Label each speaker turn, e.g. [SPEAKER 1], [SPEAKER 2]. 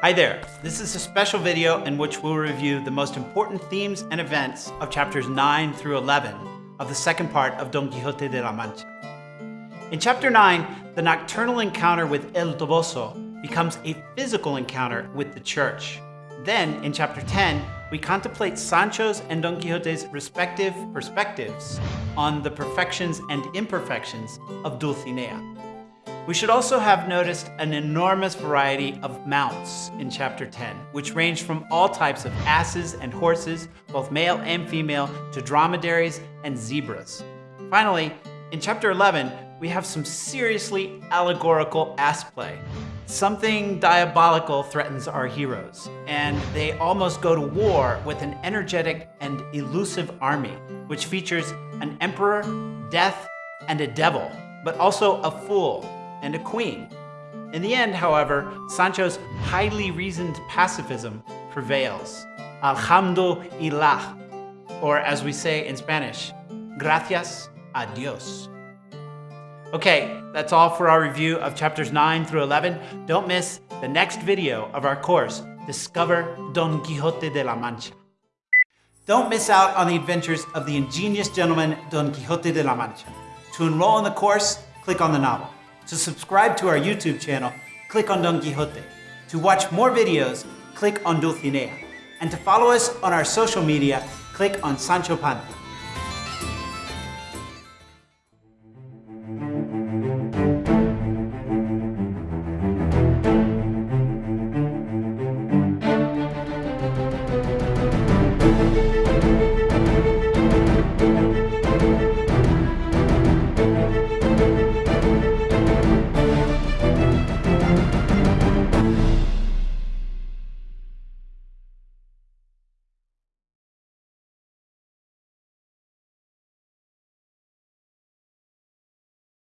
[SPEAKER 1] Hi there. This is a special video in which we'll review the most important themes and events of chapters 9 through 11 of the second part of Don Quixote de la Mancha. In chapter 9, the nocturnal encounter with El Toboso becomes a physical encounter with the church. Then, in chapter 10, we contemplate Sancho's and Don Quixote's respective perspectives on the perfections and imperfections of Dulcinea. We should also have noticed an enormous variety of mounts in chapter 10, which range from all types of asses and horses, both male and female, to dromedaries and zebras. Finally, in chapter 11, we have some seriously allegorical ass play. Something diabolical threatens our heroes, and they almost go to war with an energetic and elusive army, which features an emperor, death, and a devil, but also a fool and a queen. In the end, however, Sancho's highly reasoned pacifism prevails. Alhamdulillah, or as we say in Spanish, gracias a Dios. Okay, that's all for our review of chapters 9 through 11. Don't miss the next video of our course, Discover Don Quixote de la Mancha. Don't miss out on the adventures of the ingenious gentleman Don Quixote de la Mancha. To enroll in the course, click on the novel. To subscribe to our YouTube channel, click on Don Quixote. To watch more videos, click on Dulcinea. And to follow us on our social media, click on Sancho Panza.